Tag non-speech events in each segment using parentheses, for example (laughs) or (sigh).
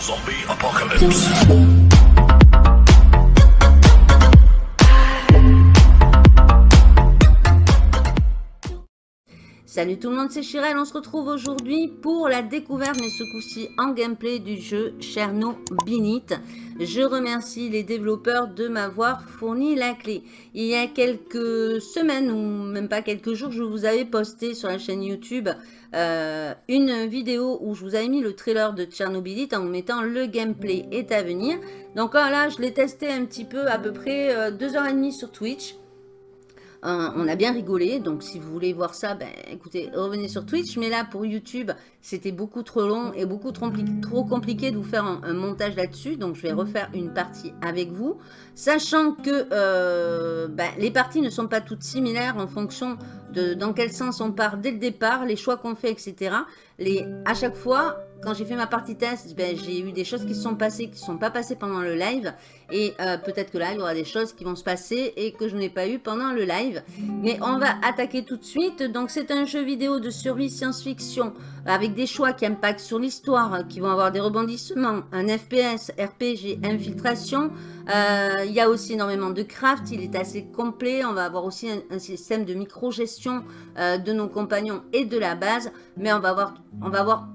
Zombie apocalypse. Salut tout le monde, c'est Chirel. On se retrouve aujourd'hui pour la découverte, mais ce coup-ci en gameplay du jeu Chernobyl. Je remercie les développeurs de m'avoir fourni la clé. Il y a quelques semaines, ou même pas quelques jours, je vous avais posté sur la chaîne YouTube euh, une vidéo où je vous avais mis le trailer de Chernobyl en vous mettant le gameplay est à venir. Donc là, je l'ai testé un petit peu, à peu près euh, deux heures et demie sur Twitch on a bien rigolé, donc si vous voulez voir ça, ben, écoutez, revenez sur Twitch. Mais là, pour YouTube, c'était beaucoup trop long et beaucoup trop, compliqué de vous faire un, montage là-dessus. Donc, je vais refaire une partie avec vous. Sachant que euh, ben, les parties ne sont pas toutes similaires en fonction de dans quel sens on part dès le départ, les choix qu'on fait, etc. Les, à chaque fois, quand j'ai fait ma partie test, ben, j'ai eu des choses qui sont passées, qui ne sont pas passées pendant le live. Et euh, peut-être que là, il y aura des choses qui vont se passer et que je n'ai pas eu pendant le live. Mais on va attaquer tout de suite. Donc, c'est un jeu vidéo de survie science-fiction avec des choix qui impactent sur l'histoire, qui vont avoir des rebondissements, un FPS, RPG, infiltration. Euh, il y a aussi énormément de craft, il est assez complet. On va avoir aussi un, système de micro-gestion euh, de nos compagnons et de la base. Mais on va voir, on va voir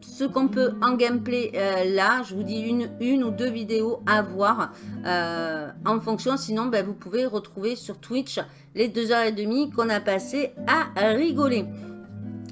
ce qu'on peut en gameplay euh, là, je vous dis une, ou deux vidéos à voir euh, en fonction. Sinon, ben, vous pouvez retrouver sur Twitch les deux heures et demie qu'on a passé à rigoler.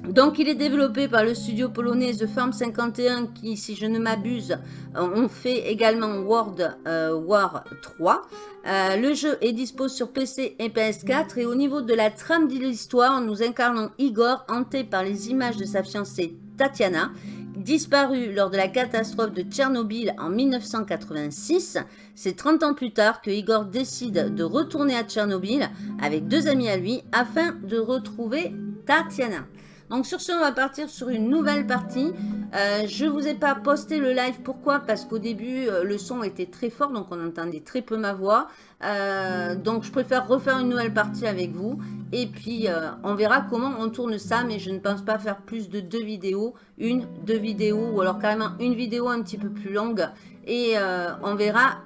Donc, il est développé par le studio polonais The Farm 51 qui, si je ne m'abuse, ont fait également World euh, War 3. le jeu est dispo sur PC et PS4 et au niveau de la trame de l'histoire, nous incarnons Igor hanté par les images de sa fiancée Tatiana Disparu lors de la catastrophe de Tchernobyl en 1986, c'est 30 ans plus tard que Igor décide de retourner à Tchernobyl avec deux amis à lui afin de retrouver Tatiana. Donc sur ce, on va partir sur une nouvelle partie. Euh, je ne vous ai pas posté le live. Pourquoi? Parce qu'au début, euh, le son était très fort, donc on entendait très peu ma voix. Euh, donc je préfère refaire une nouvelle partie avec vous. Et puis, on verra comment on tourne ça. Mais je ne pense pas faire plus de deux vidéos. Une, deux vidéos, ou alors carrément une vidéo un petit peu plus longue. Et on verra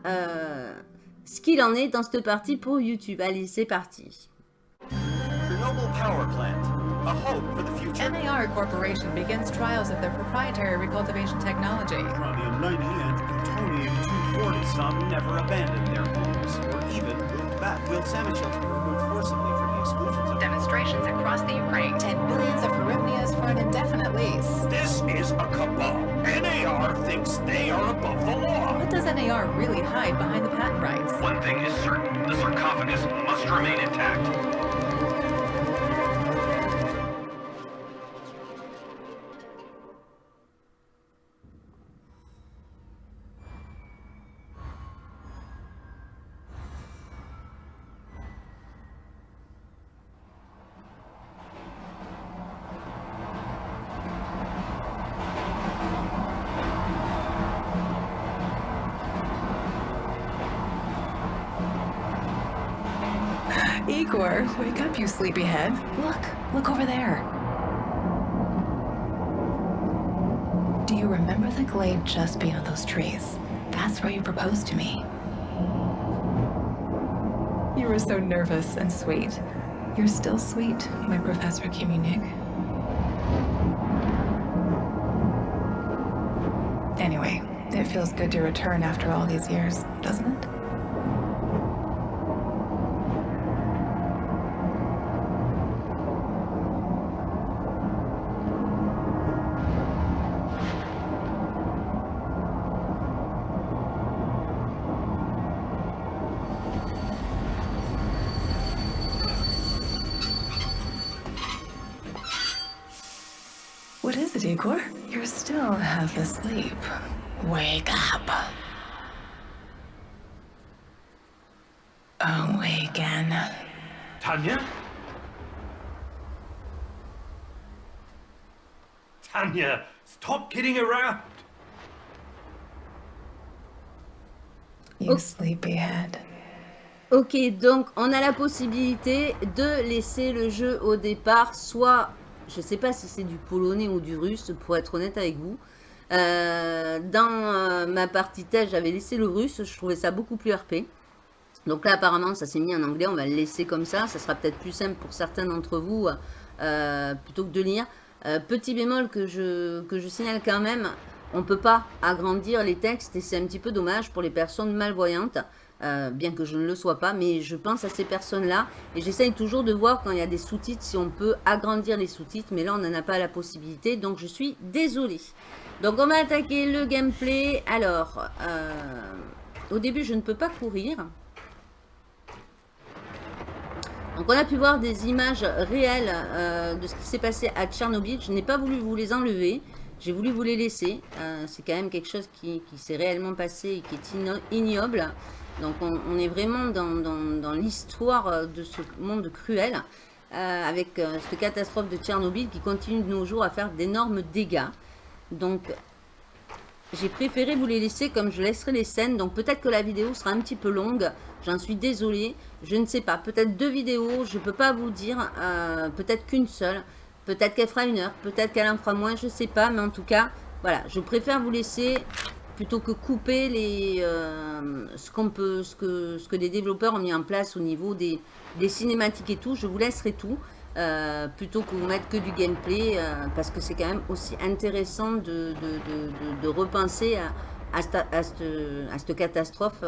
ce qu'il en est dans cette partie pour YouTube. Allez, c'est parti. A hope for the future. NAR Corporation begins trials of their proprietary recultivation technology. Uranium-90 and plutonium-240 some never abandoned their homes, or even moved back. Will Samoshevs were removed forcibly from the exclusion zone. Demonstrations across the Ukraine. Ten billions of hryvnias for an indefinite lease. This is a cabal. NAR thinks they are above the law. What does NAR really hide behind the patent rights? One thing is certain. The sarcophagus must remain intact. Igor, wake up, you sleepyhead. Look, look over there. Do you remember the glade just beyond those trees? That's where you proposed to me. You were so nervous and sweet. You're still sweet, my Professor Kimunik. Anyway, it feels good to return after all these years, doesn't it? Kidding around. You sleepyhead. Ok, donc on a la possibilité de laisser le jeu au départ soit je ne sais pas si c'est du polonais ou du russe, pour être honnête avec vous. Euh, dans euh, ma partie test, j'avais laissé le russe. Je trouvais ça beaucoup plus RP. Donc là, apparemment, ça s'est mis en anglais. On va le laisser comme ça. Ça sera peut-être plus simple pour certains d'entre vous euh, plutôt que de lire. Petit bémol que je, que je signale quand même. On ne peut pas agrandir les textes et c'est un petit peu dommage pour les personnes malvoyantes. Euh, bien que je ne le sois pas, mais je pense à ces personnes-là et j'essaye toujours de voir quand il y a des sous-titres si on peut agrandir les sous-titres, mais là on n'en a pas la possibilité, donc je suis désolée. Donc on va attaquer le gameplay. Alors, euh, au début je ne peux pas courir. Donc on a pu voir des images réelles euh, de ce qui s'est passé à Tchernobyl. Je n'ai pas voulu vous les enlever. J'ai voulu vous les laisser. c'est quand même quelque chose qui, s'est réellement passé et qui est ignoble. Donc on, est vraiment dans, l'histoire euh, de ce monde cruel, euh, avec euh, cette catastrophe de Tchernobyl qui continue de nos jours à faire d'énormes dégâts. Donc j'ai préféré vous les laisser comme je laisserai les scènes. Donc peut-être que la vidéo sera un petit peu longue, j'en suis désolée. Je ne sais pas, peut-être deux vidéos, je ne peux pas vous dire, peut-être qu'une seule. Peut-être qu'elle fera une heure, peut-être qu'elle en fera moins, je ne sais pas. Mais en tout cas, voilà, je préfère vous laisser plutôt que couper les, euh, ce, qu'on peut, ce, que, ce que les développeurs ont mis en place au niveau des cinématiques et tout, je vous laisserai tout. Euh, plutôt que vous mettre que du gameplay euh, parce que c'est quand même aussi intéressant de, de, de, de repenser à, à, cette, catastrophe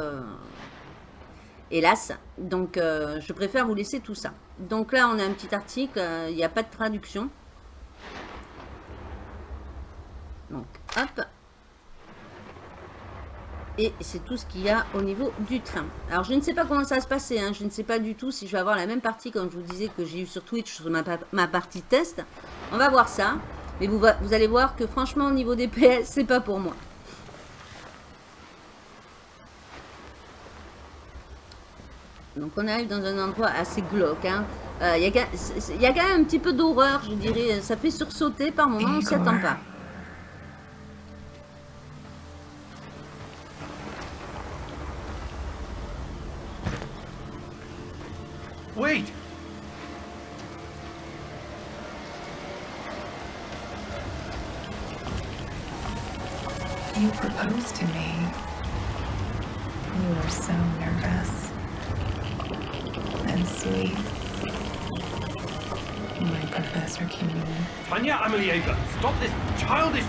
hélas. Donc je préfère vous laisser tout ça. Donc là on a un petit article il n'y a pas de traduction. Donc hop et c'est tout ce qu'il y a au niveau du train. Alors, je ne sais pas comment ça va se passer. Hein. Je ne sais pas du tout si je vais avoir la même partie, comme je vous disais, que j'ai eu sur Twitch, sur ma, ma, partie test. On va voir ça. Mais vous, vous allez voir que franchement, au niveau des PS, c'est pas pour moi. Donc, on arrive dans un endroit assez glauque. Il hein. euh, y, y, a quand même un petit peu d'horreur, je dirais. Ça fait sursauter par moments, on ne s'y attend pas.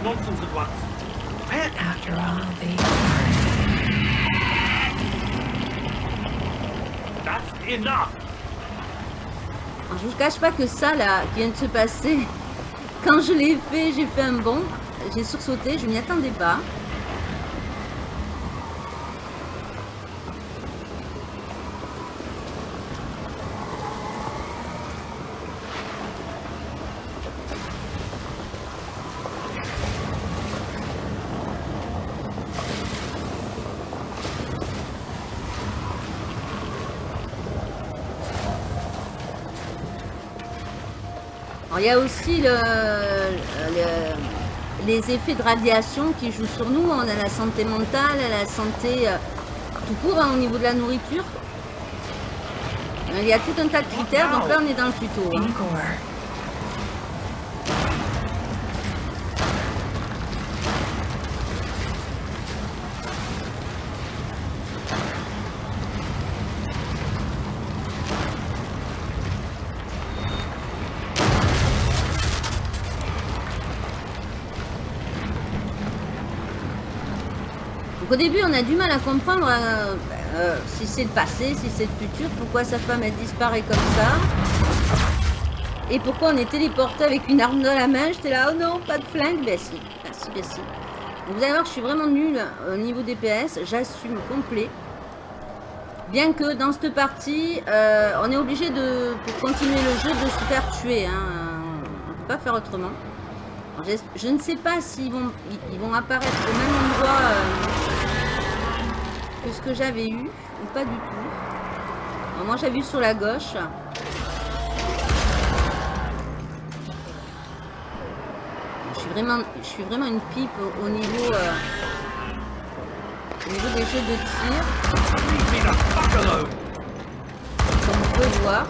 Nonsense at once. Where? After all the... That's enough! je vous cache pas que ça là, qui vient de se passer, quand je l'ai fait, j'ai fait un bond, j'ai sursauté, je m'y attendais pas. Il y a aussi le, les effets de radiation qui jouent sur nous. On a la santé mentale, la santé euh, tout court hein, au niveau de la nourriture. Il y a tout un tas de critères, donc là on est dans le tuto. Hein. Au début, on a du mal à comprendre euh, euh, si c'est le passé, si c'est le futur, pourquoi sa femme elle disparaît comme ça. Et pourquoi on est téléporté avec une arme dans la main. J'étais là, oh non, pas de flingue. Ben si, ben si, ben si. vous allez voir, je suis vraiment nulle au niveau des PS. J'assume complet. Bien que dans cette partie, euh, on est obligé de, pour continuer le jeu, de se faire tuer. Hein. On ne peut pas faire autrement. je, ne sais pas s'ils vont, ils, vont apparaître au même endroit ce que j'avais eu, ou pas du tout. moi j'avais eu sur la gauche. Je suis vraiment, je suis vraiment une pipe au, niveau, euh, au niveau des jeux de tir. Comme vous pouvez voir.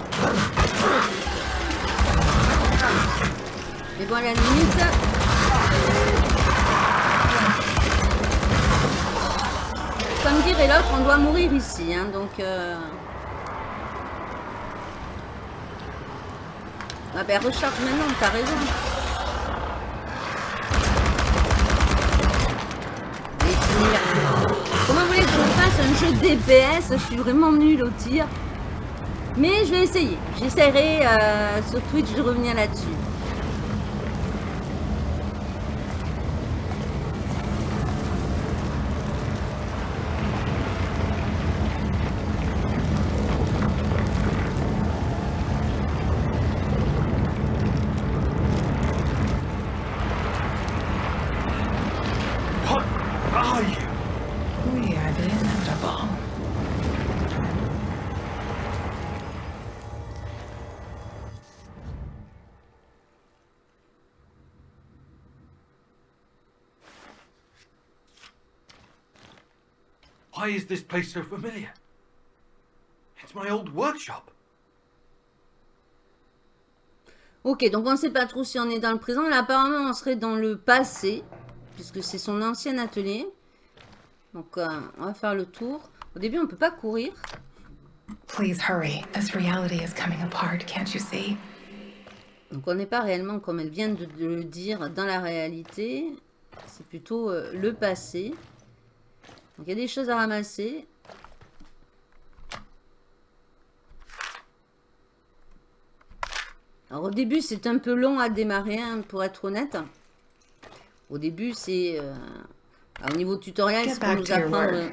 Mais bon, à la limite, dire et l'autre, on doit mourir ici. Hein, donc... Euh... Ah ben recharge maintenant, t'as raison. Comment vous voulez que je fasse un jeu DPS Je suis vraiment nulle au tir. Mais je vais essayer. J'essaierai euh, sur Twitch de revenir là-dessus. Why is this place so familiar? It's my old workshop. Ok, donc on ne sait pas trop si on est dans le présent. Là, apparemment, on serait dans le passé, puisque c'est son ancien atelier. Donc, euh, on va faire le tour. Au début, on ne peut pas courir. Please hurry. This reality is coming apart, can't you see? Donc, on n'est pas réellement, comme elle vient de, le dire, dans la réalité. C'est plutôt euh, le passé. Donc il y a des choses à ramasser. Alors au début c'est un peu long à démarrer hein, pour être honnête. Au début c'est... Euh, au niveau tutoriel c'est pour nous apprendre...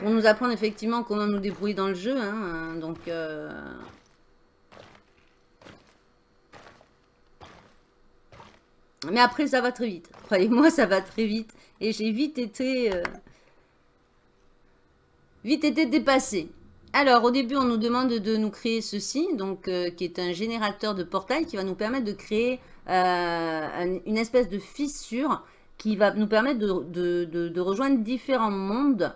Pour nous apprendre effectivement comment nous débrouiller dans le jeu. Hein, donc... Euh, mais après ça va très vite. Croyez-moi ça va très vite. Et j'ai vite été... Euh, vite été dépassé. Alors, au début, on nous demande de nous créer ceci, donc euh, qui est un générateur de portail qui va nous permettre de créer euh, une espèce de fissure qui va nous permettre de, rejoindre différents mondes.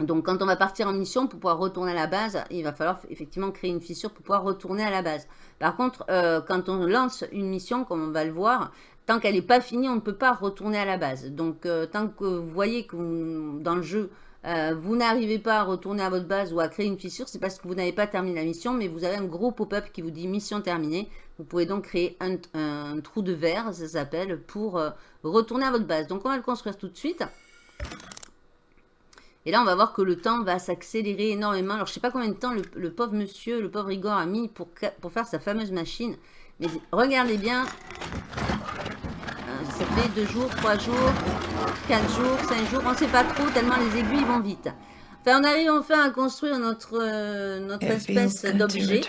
Donc, quand on va partir en mission pour pouvoir retourner à la base, il va falloir effectivement créer une fissure pour pouvoir retourner à la base. Par contre, quand on lance une mission, comme on va le voir, tant qu'elle n'est pas finie, on ne peut pas retourner à la base. Donc, euh, tant que vous voyez que dans le jeu, euh, vous n'arrivez pas à retourner à votre base ou à créer une fissure, c'est parce que vous n'avez pas terminé la mission, mais vous avez un gros pop-up qui vous dit mission terminée. Vous pouvez donc créer un, trou de verre, ça s'appelle, pour euh, retourner à votre base. Donc, on va le construire tout de suite. Et là, on va voir que le temps va s'accélérer énormément. Alors, je ne sais pas combien de temps le, pauvre monsieur, le pauvre Igor a mis pour, pour faire sa fameuse machine. Mais regardez bien, ça fait deux jours, trois jours, quatre jours, cinq jours, on ne sait pas trop tellement les aiguilles vont vite. Enfin, on arrive enfin à construire notre, euh, notre espèce d'objet.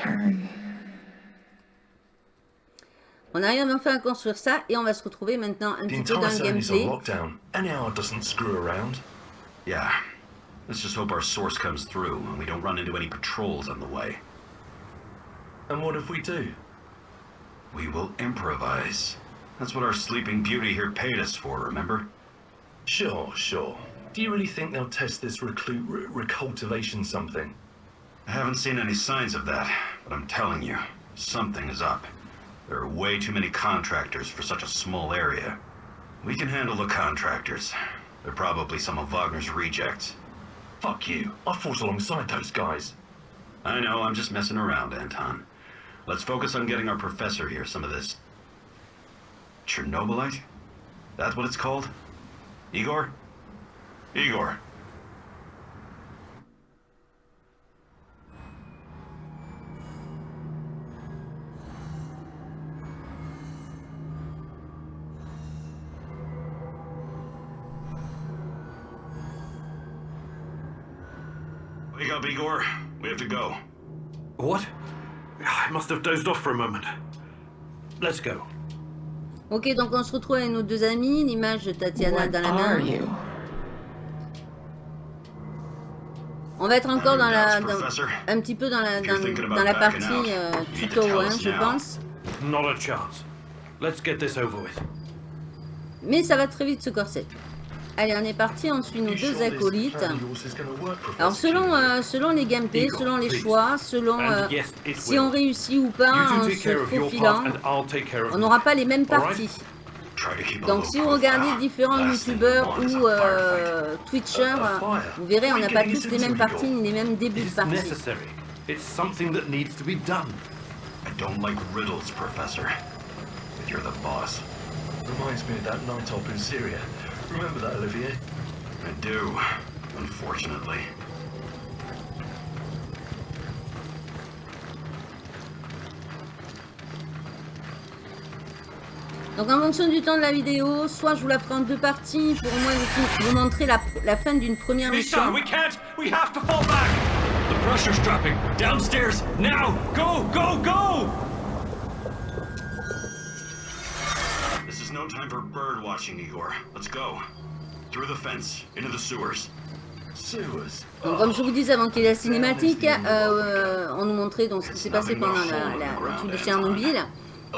On arrive enfin à construire ça et on va se retrouver maintenant un petit peu dans le gameplay. Yeah. Let's just hope our source comes through and we don't run into any patrols on the way. And what if we do? We will improvise. That's what our sleeping beauty here paid us for, remember? Sure, sure. Do you really think they'll test this reclute recultivation something? I haven't seen any signs of that, but I'm telling you, something is up. There are way too many contractors for such a small area. We can handle the contractors. They're probably some of Wagner's rejects. Fuck you. I fought alongside those guys. I know, I'm just messing around, Anton. Let's focus on getting our professor here some of this Chernobylite? That's what it's called? Igor? Igor. To go. What? I must have dozed off for a moment. Let's go. Ok, donc on se retrouve avec nos deux amis, l'image de Tatiana dans la main. On va être encore dans la, un petit peu dans la, dans, la partie euh, tuto, hein, je pense. Mais ça va très vite ce corset. Allez, on est parti, on suit nos deux acolytes. Alors selon, euh, selon les gameplays, selon les choix, selon euh, si on réussit ou pas en se faufilant, on n'aura pas les mêmes parties. Donc si vous regardez différents youtubeurs ou euh, twitchers, vous verrez, on n'a pas tous les mêmes parties ni les mêmes débuts de partie. necessary. It's something that needs to be done. I don't like riddles, Professor. But you're the boss. Reminds me of that night up in Syria. Remember that, Olivier? I do, unfortunately. Donc en fonction du temps de la vidéo, soit je vous la ferai en deux parties pour au moins vous, vous montrer la, la fin d'une première mission. we can't. We have to fall back. The pressure's dropping. Downstairs now. Go, go, go! No time for bird watching, Igor. Let's go. Through the fence, into the sewers. Sewers? Donc comme je vous disais avant qu'il y ait la cinématique, euh, on nous montrait donc ce qui s'est passé pendant la, la, le truc de Tchernobyl.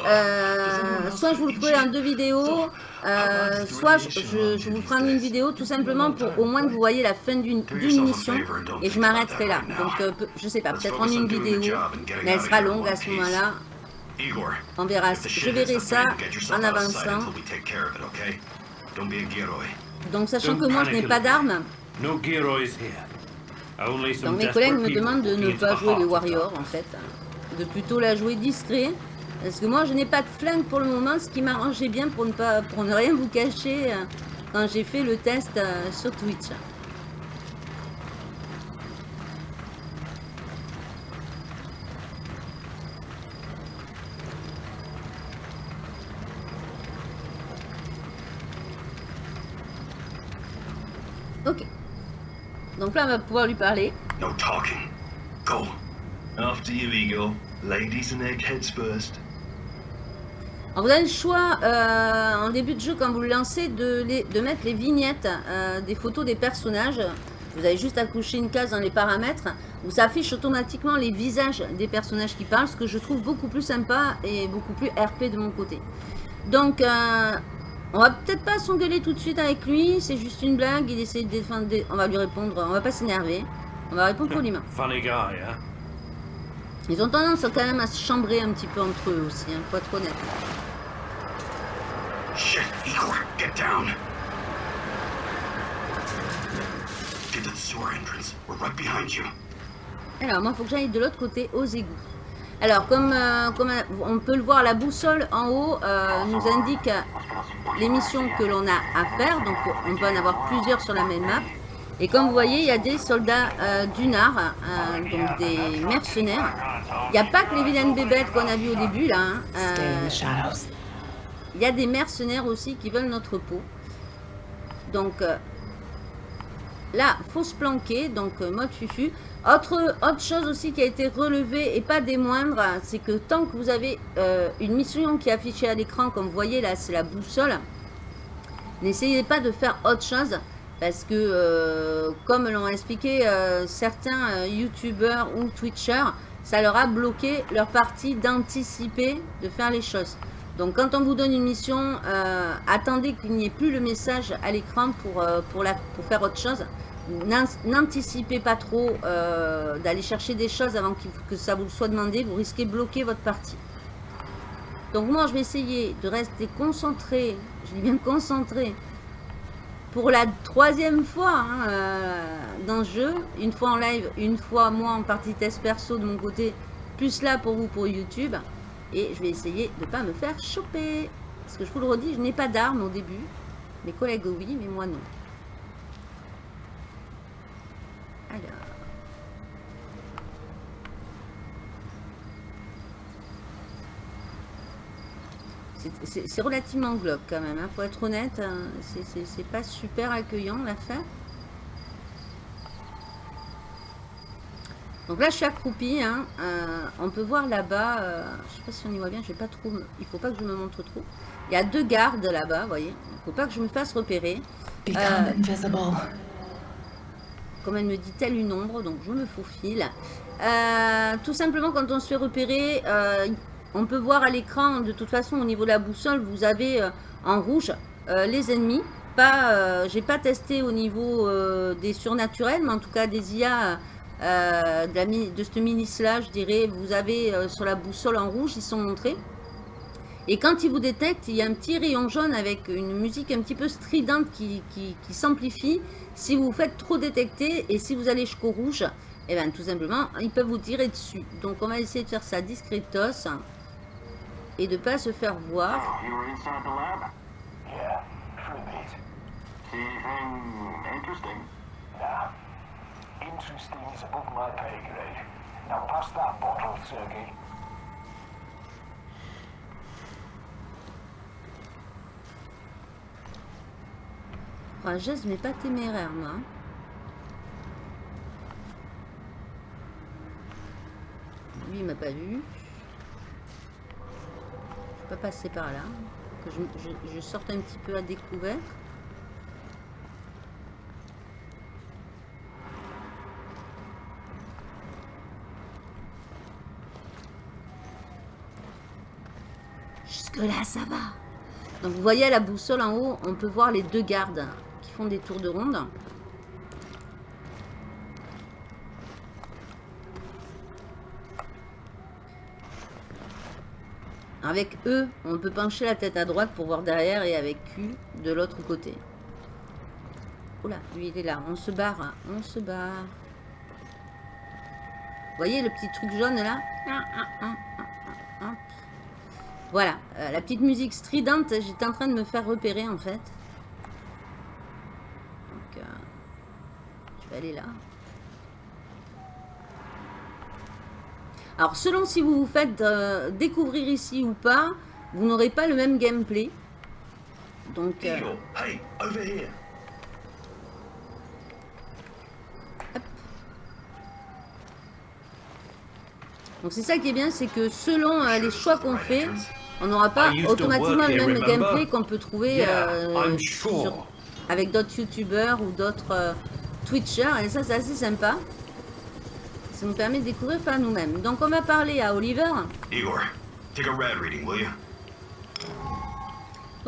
Euh, soit je vous le ferai en deux vidéos, euh, soit je, je, je vous ferai en une vidéo tout simplement pour au moins que vous voyez la fin d'une mission et je m'arrêterai là. Donc euh, je sais pas, peut-être en une vidéo, mais elle sera longue à ce moment-là. Igor, On verra. Je verrai ça en avançant. Donc sachant que moi je n'ai pas d'armes, donc mes collègues me demandent de ne pas jouer les of warriors en fait, de plutôt la jouer discret. Parce que moi je n'ai pas de flingue pour le moment, ce qui m'arrangeait bien pour ne pas pour ne rien vous cacher euh, quand j'ai fait le test euh, sur Twitch. Ok. Donc là on va pouvoir lui parler. No talking. Go. After you. Ladies and eggheads first. Alors vous avez le choix euh, en début de jeu quand vous le lancez de, les- de mettre les vignettes euh, des photos des personnages. Vous avez juste à coucher une case dans les paramètres où ça affiche automatiquement les visages des personnages qui parlent, ce que je trouve beaucoup plus sympa et beaucoup plus RP de mon côté. Donc euh, on va peut-être pas s'engueuler tout de suite avec lui, c'est juste une blague, il essaie de défendre, des- on va lui répondre, on va pas s'énerver, on va répondre poliment. Funny guy, huh? Ils ont tendance quand même à se chambrer un petit peu entre eux aussi, hein, faut être honnête. Shit, Igor, get down. Get to the sewer entrance. We're right behind you. Alors, moi, il faut que j'aille de l'autre côté, aux égouts. Alors, comme, euh, comme euh, on peut le voir, la boussole en haut euh, nous indique les missions que l'on a à faire. Donc, on peut en avoir plusieurs sur la même map. Et comme vous voyez, il y a des soldats euh, du Nard, donc des mercenaires. Il n'y a pas que les vilaines bébêtes qu'on a vues au début, là. hein. Il y a des mercenaires aussi qui veulent notre peau. Donc là, faut se planquer. Donc mode fufu. Autre, autre chose aussi qui a été relevée et pas des moindres, c'est que tant que vous avez euh, une mission qui est affichée à l'écran, comme vous voyez là, c'est la boussole. N'essayez pas de faire autre chose parce que, euh, comme l'ont expliqué euh, certains youtubeurs ou twitchers, ça leur a bloqué leur partie d'anticiper de faire les choses. Donc quand on vous donne une mission, attendez qu'il n'y ait plus le message à l'écran pour, pour, pour faire autre chose. N'an- N'anticipez pas trop euh, d'aller chercher des choses avant que ça vous soit demandé, vous risquez de bloquer votre partie. Donc moi je vais essayer de rester concentré, je dis bien concentré, pour la troisième fois hein, euh, dans le jeu, une fois en live, une fois moi en partie test perso de mon côté, plus là pour vous pour YouTube. Et je vais essayer de ne pas me faire choper. Parce que je vous le redis, je n'ai pas d'armes au début. Mes collègues oui, mais moi non. Alors. C'est- relativement glauque quand même, hein, faut être honnête. hein, c'est- pas super accueillant l'affaire. Donc là, je suis accroupie. hein, euh, on peut voir là-bas, euh, je sais pas si on y voit bien, je vais pas trop, il faut pas que je me montre trop. Il y a deux gardes là-bas, vous voyez. Il faut pas que je me fasse repérer. Become Euh, invisible. comme elle me dit telle une ombre, donc je me faufile. Tout simplement, quand on se fait repérer, on peut voir à l'écran, de toute façon, au niveau de la boussole, vous avez euh, en rouge euh, les ennemis. Pas, euh, j'ai pas testé au niveau des surnaturels, mais en tout cas des IA de, la mi- de ce mini-là, je dirais, vous avez sur la boussole en rouge, ils sont montrés. Et quand il vous détecte, il y a un petit rayon jaune avec une musique un petit peu stridente qui, s'amplifie. Si vous vous faites trop détecter et si vous allez jusqu'au rouge, et bien tout simplement, ils peuvent vous tirer dessus. Donc on va essayer de faire ça discretos et de pas se faire voir. You were inside the lab? Yeah, for a bit. See anything interesting? Nah. Interesting is above my pay grade. Now pass that bottle, Sergey. Courageuse mais pas téméraire moi. Lui il m'a pas vu. Pas passer par là. Que je sorte un petit peu à découvert. Jusque là ça va. Donc vous voyez à la boussole en haut, on peut voir les deux gardes qui font des tours de ronde. Avec eux, on peut pencher la tête à droite pour voir derrière et avec Q de l'autre côté. Oula, lui il est là. On se barre, on se barre. Vous voyez le petit truc jaune là? Ah, ah, ah. Voilà, euh, la petite musique stridente, j'étais en train de me faire repérer en fait. Donc, euh, je vais aller là. Alors, selon si vous vous faites euh, découvrir ici ou pas, vous n'aurez pas le même gameplay. Donc, euh, Eagle, hey, over here. donc c'est ça qui est bien, c'est que selon euh, les choix qu'on fait, on n'aura pas automatiquement le même gameplay qu'on peut trouver sur- avec d'autres youtubeurs ou d'autres twitchers. Et ça, c'est assez sympa. Ça nous permet de découvrir par nous-mêmes. Donc, on va parler à Oliver. Igor, take a rad reading, will you?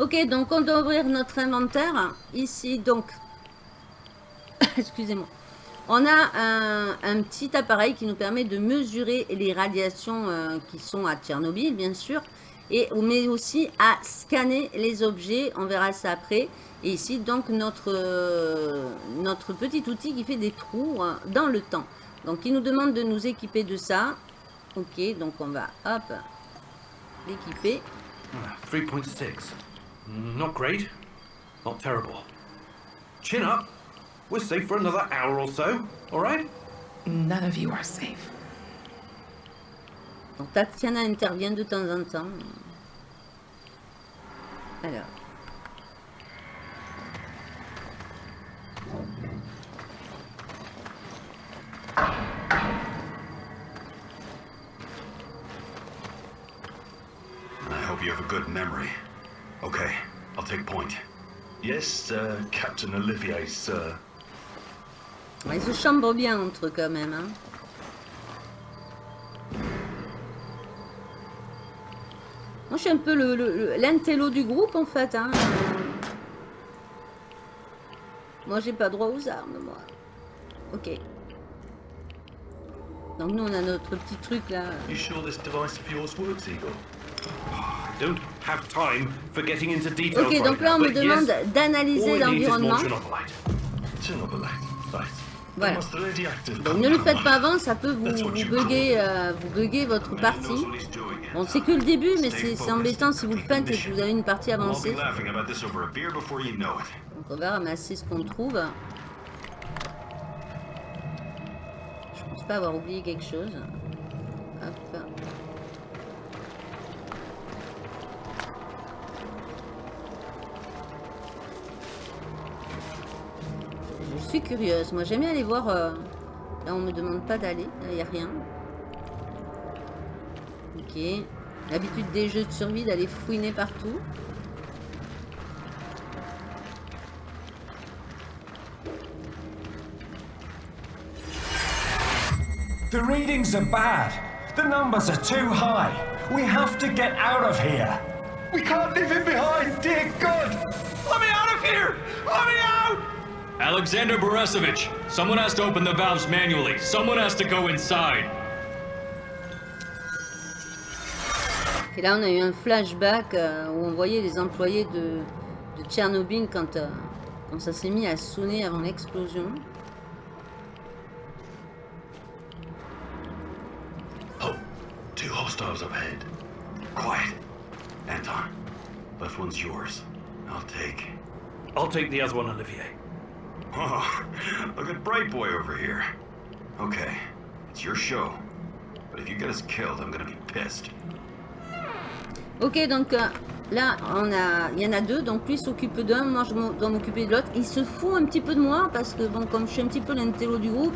Ok, donc on doit ouvrir notre inventaire. Ici, donc, (coughs) excusez-moi. On a un, un petit appareil qui nous permet de mesurer les radiations euh, qui sont à Tchernobyl, bien sûr. Et, mais aussi à scanner les objets. On verra ça après. Et ici, donc, notre, euh, notre petit outil qui fait des trous euh, dans le temps. Donc, il nous demande de nous équiper de ça. Ok, donc on va, hop, l'équiper. 3.6. Not great. Not terrible. Chin up. We're safe for another hour or so, alright? None of you are safe. Donc Tatiana intervient de temps en temps. Alors. I hope you have a good memory. Okay, I'll take point. Yes, uh, Captain Olivier, sir. Ils se chambrent bien entre eux quand même. hein. Moi je suis un peu le- le- l'intello du groupe en fait. hein. Moi j'ai pas droit aux armes moi. Ok. Donc nous on a notre petit truc là. You sure this device of yours works, Eagle? I don't have time for getting into details Ok donc là on me demande d'analyser l'environnement. Voilà. Donc ne le faites pas avant, ça peut vous, vous bugger, euh, vous bugger votre partie. Bon, c'est que le début, mais c'est embêtant si vous le faites et que vous avez une partie avancée. Donc on va ramasser ce qu'on trouve. Je pense pas avoir oublié quelque chose. Hop. Je suis curieuse. Moi j'aime aller voir. euh, Là on me demande pas d'aller. Là il n'y a rien. Ok. L'habitude des jeux de survie d'aller fouiner partout. The readings are bad. The numbers are too high. We have to get out of here. We can't leave him behind, dear God! Let me out of here! Let me out! Alexander Borisovich, someone has to open the valves manually. Someone has to go inside. Et là, on a eu un flashback euh, où on voyait les employés de, de Tchernobyl quand, euh, quand ça s'est mis à sonner avant l'explosion. Hostiles up ahead. Quiet. Anton, left one's yours. I'll take. I'll take the other one, Olivier. Oh, look at Bright Boy over here. Okay, it's your show. But if you get us killed, I'm gonna be pissed. Ok, donc euh, là, on a, il y en a deux, donc lui s'occupe d'un, moi je dois m'occuper de l'autre. Il se fout un petit peu de moi parce que, bon, comme je suis un petit peu l'intello du groupe,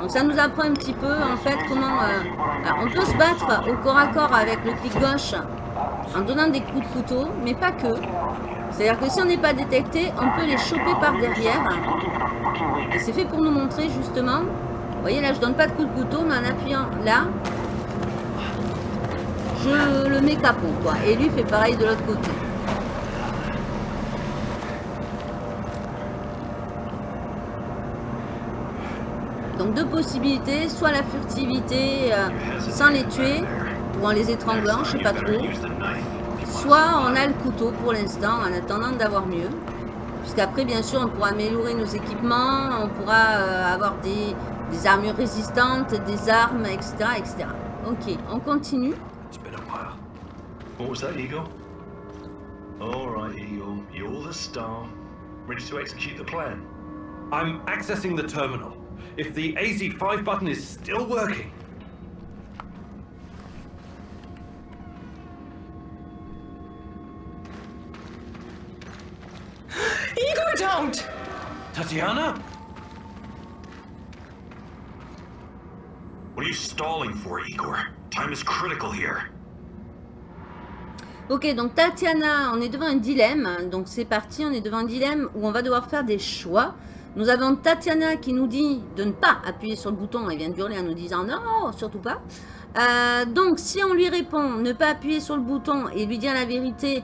donc ça nous apprend un petit peu, en fait, comment... euh, on peut se battre au corps à corps avec le clic gauche en donnant des coups de couteau, mais pas que. C'est-à-dire que si on n'est pas détecté, on peut les choper par derrière. Et c'est fait pour nous montrer, justement... Vous voyez, là, je donne pas de coups de couteau, mais en appuyant là, je le mets capot, quoi. Et lui fait pareil de l'autre côté. Donc deux possibilités, soit la furtivité euh, sans les tuer, ou en les étranglant, je sais pas trop. Soit on a le couteau pour l'instant, en attendant d'avoir mieux. Puisqu'après, bien sûr, on pourra améliorer nos équipements, on pourra euh, avoir des, des armures résistantes, des armes, etc., etc. Ok, on continue. It's been a while. What was that, Eagle? All right, Eagle. You're the star. Ready to execute the plan? I'm accessing the terminal. If the AZ5 button is still working, Igor, don't! Tatiana? What are you stalling for, Igor? Time is critical here. Ok, donc Tatiana, on est devant un dilemme. Donc c'est parti, on est devant un dilemme où on va devoir faire des choix. Nous avons Tatiana qui nous dit de ne pas appuyer sur le bouton. Elle vient de hurler en nous disant non, surtout pas. Euh, donc si on lui répond ne pas appuyer sur le bouton et lui dire la vérité,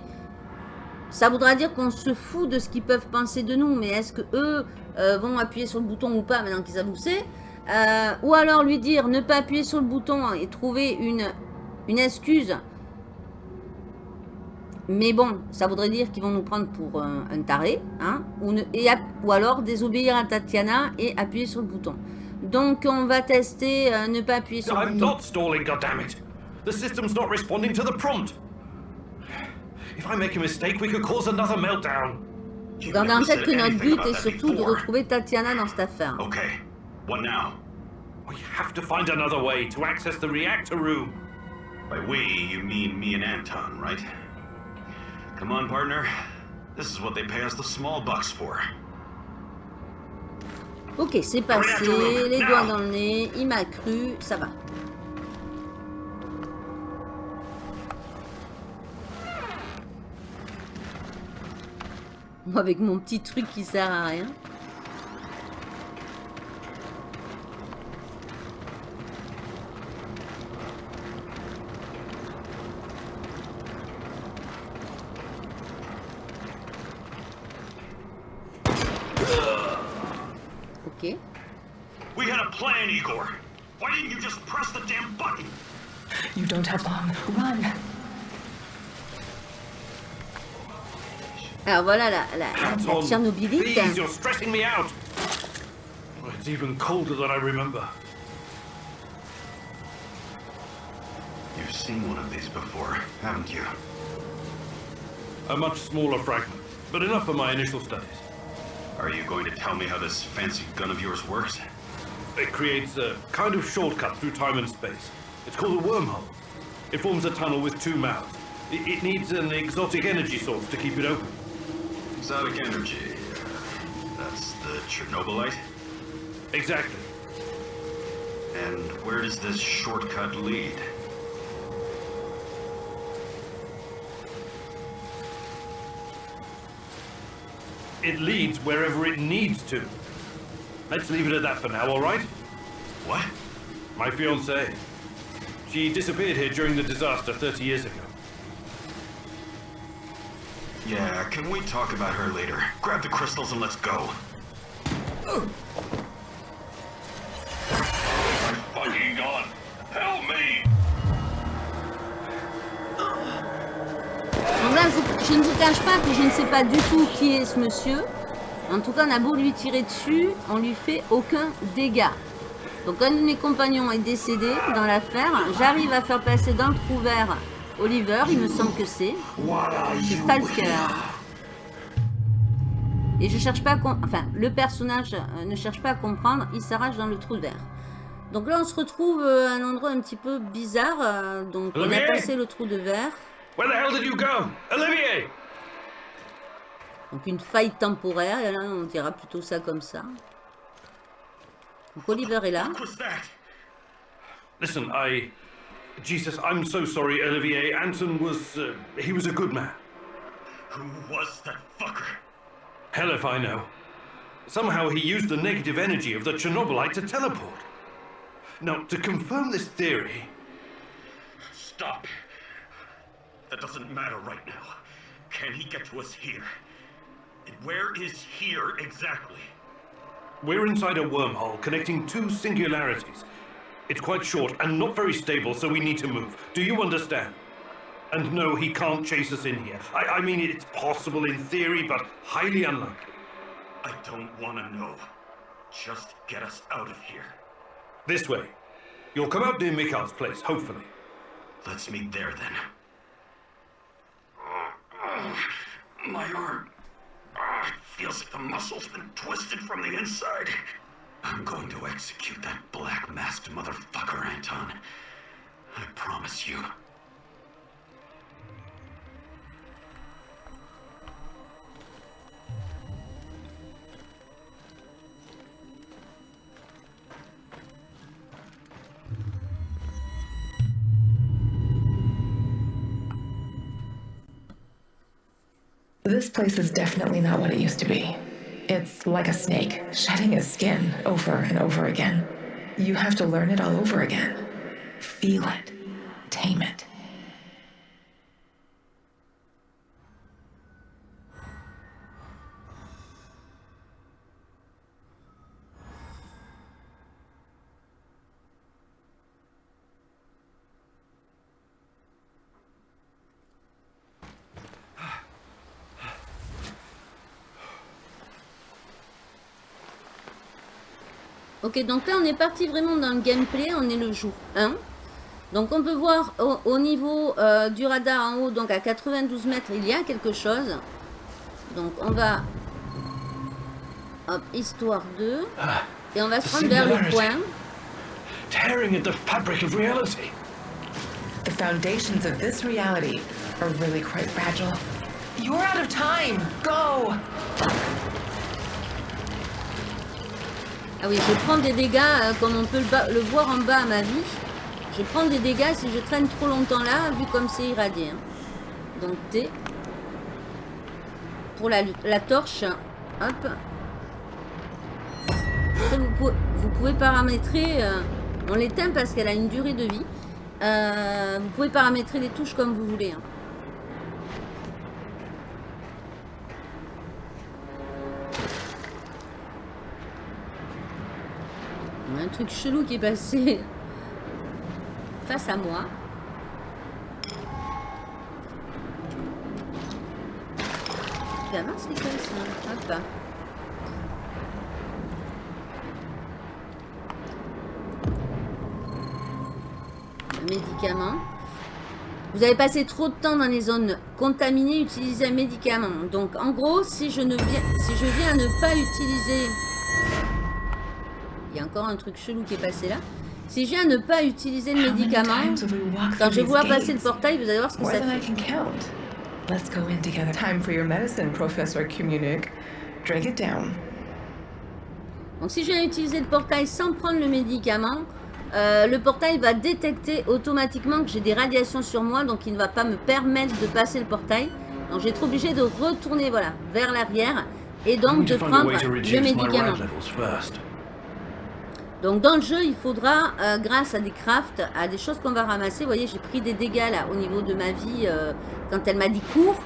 ça voudra dire qu'on se fout de ce qu'ils peuvent penser de nous. Mais est-ce que eux euh, vont appuyer sur le bouton ou pas maintenant qu'ils savent Euh, Ou alors lui dire ne pas appuyer sur le bouton et trouver une, une excuse mais bon, ça voudrait dire qu'ils vont nous prendre pour un, un taré, hein, ou, ne- et ou alors désobéir à Tatiana et appuyer sur le bouton. Donc on va tester euh, ne pas appuyer sur le I'm bouton. not stalling, goddammit! The system's not responding to the prompt! If I make a mistake, we could cause another meltdown. Gardez en tête que notre but est surtout de retrouver Tatiana dans cette affaire. Okay, what now? We have to find another way to access the reactor room. By we, you mean me and Anton, right? Come on, partner. This is what they pay us the small bucks for. Ok, c'est passé, les doigts dans le nez, il m'a cru, ça va. Moi avec mon petit truc qui sert à rien. Ok. We had a plan, Igor. Why didn't you just press the damn button? You don't have long. Run. Alors voilà la, la, la, la Tchernobylite. please, you're stressing me out. It's even colder than I remember. You've seen one of these before, haven't you? A much smaller fragment, but enough for my initial studies. Are you going to tell me how this fancy gun of yours works? It creates a kind of shortcut through time and space. It's called a wormhole. It forms a tunnel with two mouths. It, it needs an exotic energy source to keep it open. Exotic energy. Uh, that's the Chernobylite? Exactly. And where does this shortcut lead? It leads wherever it needs to. Let's leave it at that for now, all right? What? My fiancée. She disappeared here during the disaster 30 years ago. Yeah, can we talk about her later? Grab the crystals and let's go. Fucking je, je ne vous cache pas que je ne sais pas du tout qui est ce monsieur. En tout cas, on a beau lui tirer dessus, on lui fait aucun dégât. Donc un de mes compagnons est décédé dans l'affaire. J'arrive à faire passer dans le trou vert Oliver, il me semble que c'est. C'est Stalker. Et je cherche pas à... Enfin, le personnage euh, ne cherche pas à comprendre, il s'arrache dans le trou de verre. Donc là, on se retrouve euh, à un endroit un petit peu bizarre. euh, Donc on a passé le trou de verre. Where the hell did you go? Olivier! Donc une faille temporaire, là on dira plutôt ça comme ça. Donc Oliver est là. Listen, I. Jesus, I'm so sorry, Olivier. Anton was. Uh, he was a good man. Who was that fucker? Hell if I know. Somehow he used the negative energy of the Chernobylite to teleport. Now, to confirm this theory, Stop. That doesn't matter right now. Can he get to us here? And where is here exactly? we're inside a wormhole connecting two singularities. It's quite short and not very stable, so we need to move. Do you understand? And no, he can't chase us in here. I, I mean, it's possible in theory, but highly unlikely. I don't want to know. Just get us out of here. This way. You'll come out near Mikhail's place, hopefully. Let's meet there then. Oh, my arm. Feels like the muscle's been twisted from the inside. I'm going to execute that black masked motherfucker, Anton. I promise you. This place is definitely not what it used to be. It's like a snake, shedding its skin over and over again. You have to learn it all over again. Feel it, tame it. Ok, donc là on est parti vraiment dans le gameplay, on est le jour 1. Donc on peut voir au, au niveau euh, du radar en haut, donc à 92 mètres, il y a quelque chose. Donc on va... Hop, histoire 2. Et on va se rendre vers le point. Tearing at the fabric of reality. The foundations of this reality are really quite fragile. You're out of time! Go! Ah oui, je prends des dégâts, euh, comme on peut le, voir en bas à ma vie. Je prends des dégâts si je traîne trop longtemps là, vu comme c'est irradié. hein. Donc T. Pour la, la torche, hop. Après, vous, pouvez, vous pouvez paramétrer... euh, on l'éteint parce qu'elle a une durée de vie. Euh, vous pouvez paramétrer les touches comme vous voulez. hein. Truc chelou qui est passé (laughs) face à moi. Caisses, hein. Hop. Un médicament. Vous avez passé trop de temps dans les zones contaminées, utilisez un médicament. Donc en gros, si je, ne viens, si je viens à ne pas utiliser il y a encore un truc chelou qui est passé là. Si je viens à ne pas utiliser le médicament, quand je voir passer le portail, vous allez voir ce que ça fait. can count. Let's go in together. Time for your medicine, Professor Komunik. Drink it down. Donc si je viens utiliser le portail sans prendre le médicament, euh, le portail va détecter automatiquement que j'ai des radiations sur moi, donc il ne va pas me permettre de passer le portail. Donc je vais être obligé de retourner voilà, vers l'arrière et donc de prendre le médicament. Donc dans le jeu, il faudra, euh, grâce à des crafts, à des choses qu'on va ramasser, vous voyez, j'ai pris des dégâts là au niveau de ma vie euh, quand elle m'a dit cours.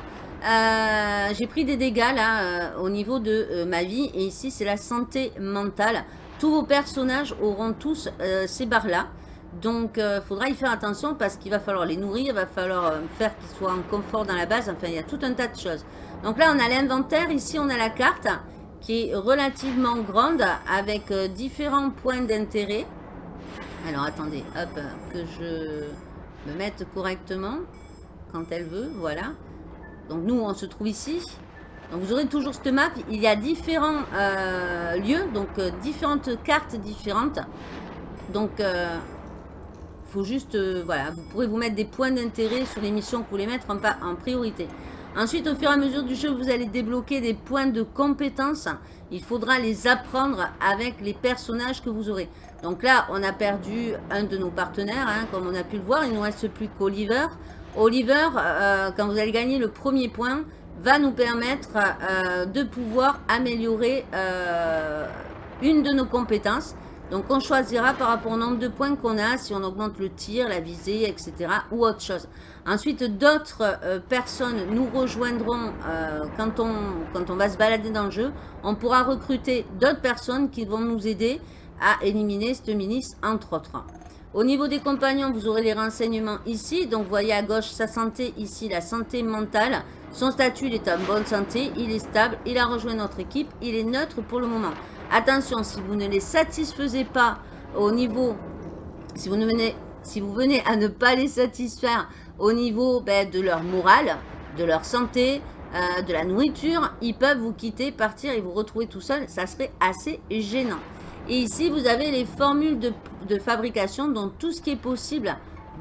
Euh, j'ai pris des dégâts là euh, au niveau de ma vie et ici c'est la santé mentale. Tous vos personnages auront tous ces barres là. Donc, il faudra y faire attention parce qu'il va falloir les nourrir, il va falloir faire qu'ils soient en confort dans la base. Enfin, il y a tout un tas de choses. Donc là, on a l'inventaire. Ici, on a la carte qui est relativement grande avec différents points d'intérêt. Alors, attendez, hop, que je me mette correctement quand elle veut, voilà. Donc, nous, on se trouve ici. Donc, vous aurez toujours cette map. Il y a différents euh, lieux, donc euh, différentes cartes différentes. Donc, il euh, faut juste, voilà, vous pourrez vous mettre des points d'intérêt sur les missions que vous voulez mettre en, en priorité. Ensuite, au fur et à mesure du jeu, vous allez débloquer des points de compétences. Il faudra les apprendre avec les personnages que vous aurez. Donc là, on a perdu un de nos partenaires, hein, comme on a pu le voir. Il ne nous reste plus qu'Oliver. Oliver, euh, quand vous allez gagner le premier point, va nous permettre euh, de pouvoir améliorer euh, une de nos compétences. Donc on choisira par rapport au nombre de points qu'on a, si on augmente le tir, la visée, etc. ou autre chose. Ensuite, d'autres personnes nous rejoindront quand, on, quand on va se balader dans le jeu. On pourra recruter d'autres personnes qui vont nous aider à éliminer cette milice, entre autres. Au niveau des compagnons, vous aurez les renseignements ici. Donc, vous voyez à gauche sa santé, ici la santé mentale. Son statut, il est en bonne santé, il est stable, il a rejoint notre équipe, il est neutre pour le moment. Attention, si vous ne les satisfaisez pas au niveau, si vous, ne venez, si à ne pas les satisfaire au niveau ben, de leur morale, de leur santé, euh, de la nourriture, ils peuvent vous quitter, partir et vous retrouver tout seul. Ça serait assez gênant. Et ici, vous avez les formules de, fabrication, donc tout ce qui est possible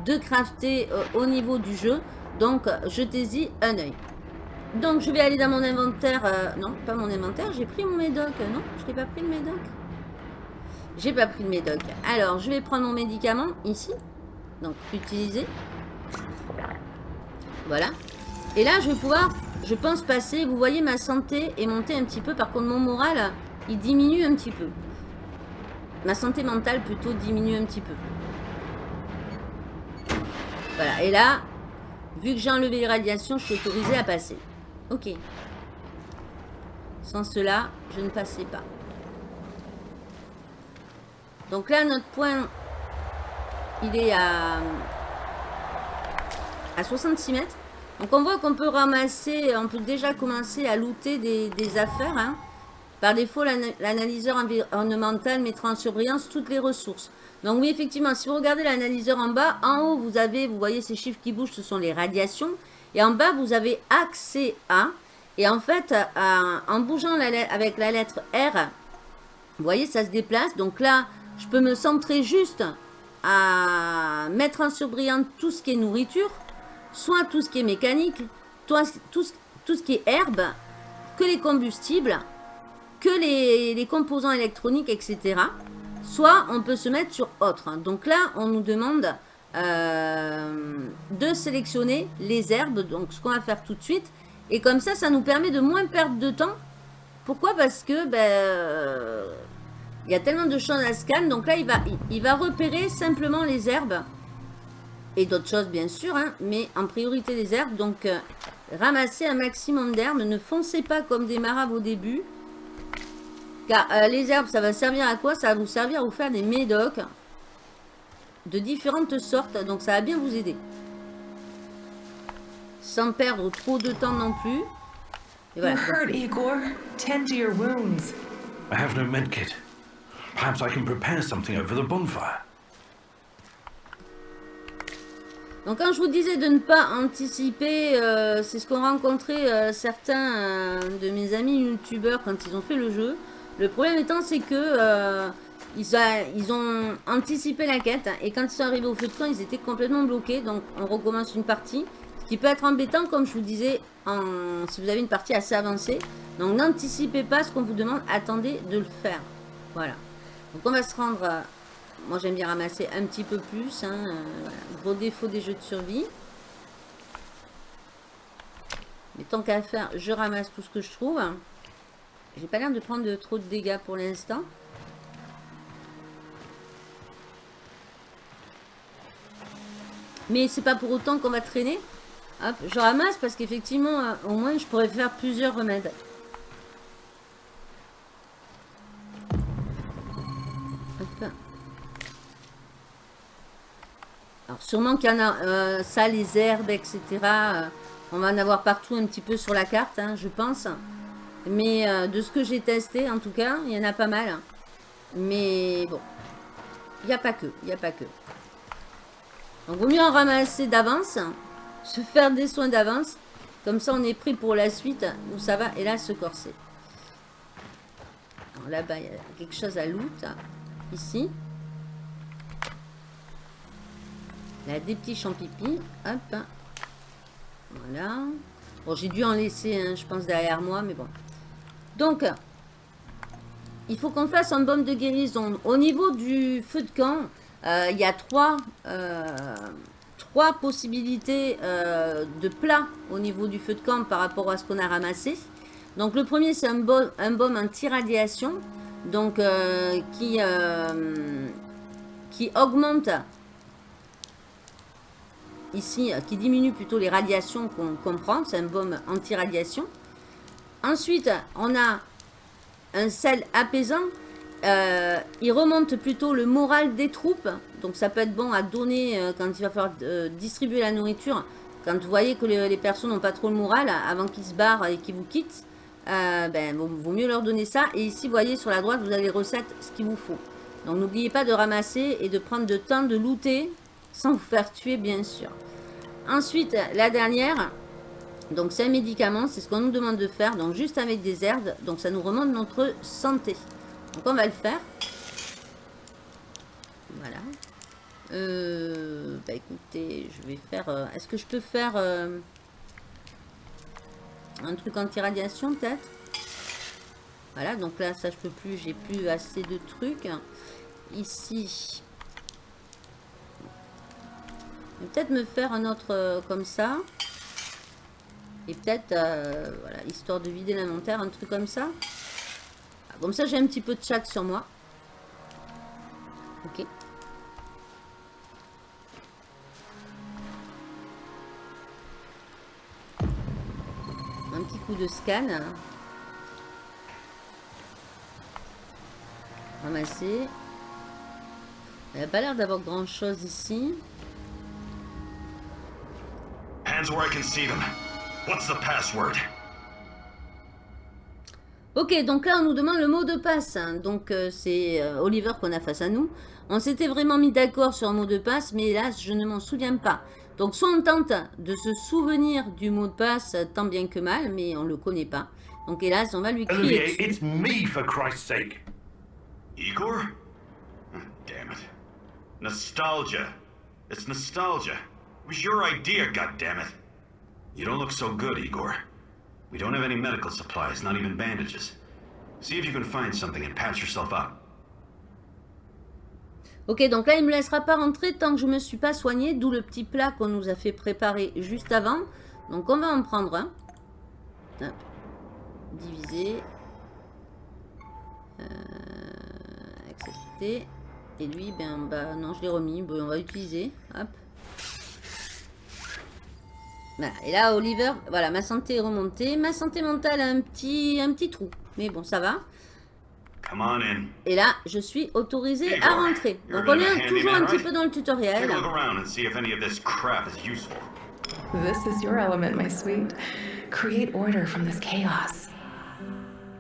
de crafter euh, au niveau du jeu. Donc, jetez-y un œil. Donc, je vais aller dans mon inventaire. Euh, non, pas mon inventaire. J'ai pris mon médoc. Non, je n'ai pas pris le médoc. J'ai pas pris le médoc. Alors, je vais prendre mon médicament ici. Donc, utiliser. Voilà. Et là, je vais pouvoir, je pense, passer. Vous voyez, ma santé est montée un petit peu. Par contre, mon moral, il diminue un petit peu. Ma santé mentale plutôt diminue un petit peu. Voilà, et là, vu que j'ai enlevé les radiations, je suis autorisée à passer. Ok. Sans cela, je ne passais pas. Donc là, notre point, il est à, à 66 mètres. Donc on voit qu'on peut ramasser, on peut déjà commencer à looter des, affaires. Hein. Par défaut, l'analyseur environnemental mettra en surbrillance toutes les ressources. Donc oui, effectivement, si vous regardez l'analyseur en bas, en haut, vous avez, vous voyez ces chiffres qui bougent, ce sont les radiations. Et en bas, vous avez accès à. Et en fait, en bougeant avec la lettre R, vous voyez, ça se déplace. Donc là, je peux me centrer juste à mettre en surbrillance tout ce qui est nourriture, soit tout ce qui est mécanique, tout, tout ce qui est herbe, que les combustibles, que les, composants électroniques, etc. Soit on peut se mettre sur autre. Donc là, on nous demande euh, de sélectionner les herbes. Donc ce qu'on va faire tout de suite. Et comme ça, ça nous permet de moins perdre de temps. Pourquoi? Parce que ben, euh, il y a tellement de choses à scan. Donc là, il va, il, va repérer simplement les herbes. Et d'autres choses, bien sûr. Hein, mais en priorité les herbes. Donc, euh, ramassez un maximum d'herbes. Ne foncez pas comme des marabes au début. Car euh, les herbes, ça va servir à quoi? Ça va vous servir à vous faire des médocs de différentes sortes. Donc ça va bien vous aider. Sans perdre trop de temps non plus. Et voilà. hurt, Igor. Tend to your wounds. I have no medkit. Perhaps I can prepare something over the bonfire. Donc quand je vous disais de ne pas anticiper, euh, c'est ce qu'ont rencontré euh, certains de mes amis youtubeurs quand ils ont fait le jeu. Le problème étant, c'est que euh, ils, ont anticipé la quête et quand ils sont arrivés au feu de camp, ils étaient complètement bloqués. Donc, on recommence une partie. Ce qui peut être embêtant, comme je vous disais, si vous avez une partie assez avancée. Donc, n'anticipez pas ce qu'on vous demande. Attendez de le faire. Voilà. Donc, on va se rendre... moi, j'aime bien ramasser un petit peu plus. Hein, euh, Gros défaut des jeux de survie. Mais tant qu'à faire, je ramasse tout ce que je trouve. J'ai pas l'air de prendre trop de dégâts pour l'instant. Mais c'est pas pour autant qu'on va traîner. Je ramasse parce qu'effectivement, euh, au moins, je pourrais faire plusieurs remèdes. Alors sûrement qu'il y en a euh, ça, les herbes, etc. euh, on va en avoir partout un petit peu sur la carte, hein, je pense. Mais de ce que j'ai testé, en tout cas, il y en a pas mal. Mais bon, il n'y a pas que, il n'y a pas que. Donc vaut mieux en ramasser d'avance, se faire des soins d'avance. Comme ça, on est pris pour la suite où ça va. Et là, se corser. Là-bas, il y a quelque chose à loot. Ici. Là, des petits champipis. Hop. Voilà. Bon, j'ai dû en laisser, un, je pense, derrière moi, mais bon. Donc, il faut qu'on fasse un baume de guérison. Au niveau du feu de camp, il y a trois, euh, trois possibilités euh, de plats au niveau du feu de camp par rapport à ce qu'on a ramassé. Donc, le premier, c'est un, baume- anti-radiation. Donc, euh, qui, euh, qui augmente ici, euh, qui diminue plutôt les radiations qu'on qu'on prend. C'est un baume anti-radiation. Ensuite, on a un sel apaisant. Euh, il remonte plutôt le moral des troupes. Donc ça peut être bon à donner euh, quand il va falloir euh, distribuer la nourriture. Quand vous voyez que les, personnes n'ont pas trop le moral, avant qu'ils se barrent et qu'ils vous quittent, ben, vaut, vaut mieux leur donner ça. Et ici, vous voyez, sur la droite, vous avez les recettes, ce qu'il vous faut. Donc n'oubliez pas de ramasser et de prendre le temps de looter sans vous faire tuer, bien sûr. Ensuite, la dernière, donc c'est un médicament, c'est ce qu'on nous demande de faire, donc juste avec des herbes, donc ça nous remonte notre santé. Donc on va le faire. Voilà. Euh, bah écoutez, je vais faire... euh, Est-ce que je peux faire euh, un truc anti-radiation peut-être? Voilà, donc là ça je peux plus, j'ai plus assez de trucs. Ici, peut-être me faire un autre comme ça. Et peut-être, voilà, histoire de vider l'inventaire, un truc comme ça. Comme ça, j'ai un petit peu de chaque sur moi. Ok. Un petit coup de scan. Ramasser. Il n'y a pas l'air d'avoir grand chose ici. Hands where I can see them. What's the password? Ok, donc là, on nous demande le mot de passe. hein. Donc, euh, c'est euh, Oliver qu'on a face à nous. On s'était vraiment mis d'accord sur un mot de passe, mais hélas, je ne m'en souviens pas. Donc, soit on tente de se souvenir du mot de passe tant bien que mal, mais on ne le connaît pas. Donc, hélas, on va lui crier Olivier, it's me, for Christ's sake. Igor? Oh, damn it. Nostalgia. It's nostalgia. It was your idea, goddammit. You don't look so good, Igor. We don't have any medical supplies, not even bandages. See if you can find something and patch yourself up. Ok, donc là, il ne me laissera pas rentrer tant que je ne me suis pas soignée, d'où le petit plat qu'on nous a fait préparer juste avant. Donc, on va en prendre un. Hop. Diviser. Euh, accepter. Et lui, ben, bah, non, je l'ai remis. Bon, on va utiliser. Hop. Voilà. Et là, Oliver, voilà, ma santé est remontée. Ma santé mentale a un petit, un petit trou. Mais bon, ça va. Come on in. Et là, je suis autorisée Igor, à rentrer. Donc on est toujours un petit peu dans le tutoriel. Take a look around and see if any of this crap is useful. This is your element, my sweet. Create order from this chaos.